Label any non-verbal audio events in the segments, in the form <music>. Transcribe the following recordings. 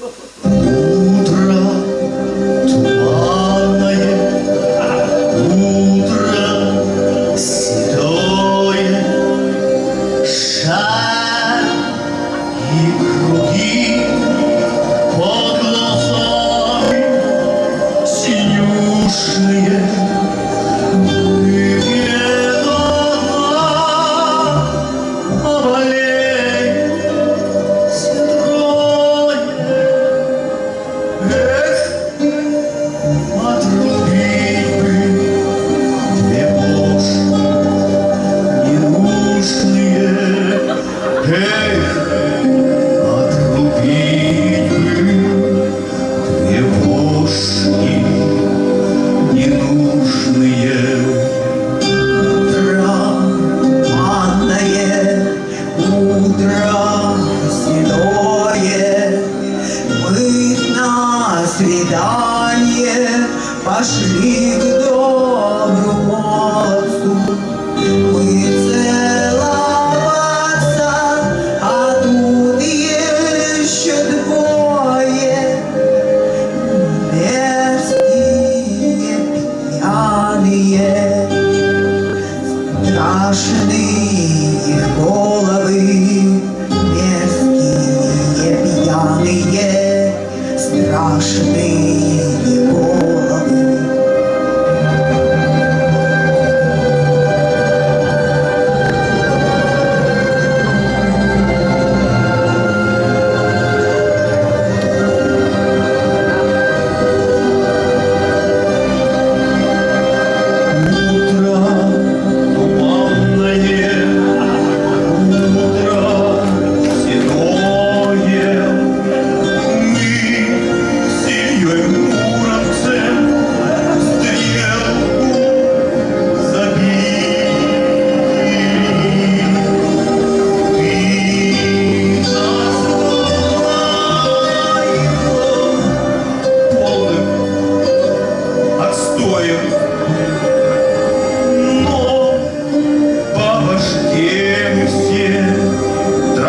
Oh, <laughs> Пошли к доброму отцу Мы целоваться А тут еще двое. Мерзкие пьяные Страшные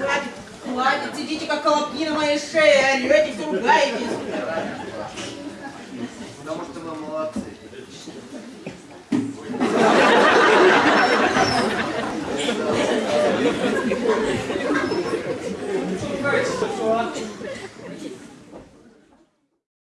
Хватит, хватит, сидите как колобки на моей шее, орете, все ругаетесь. Потому что вы молодцы.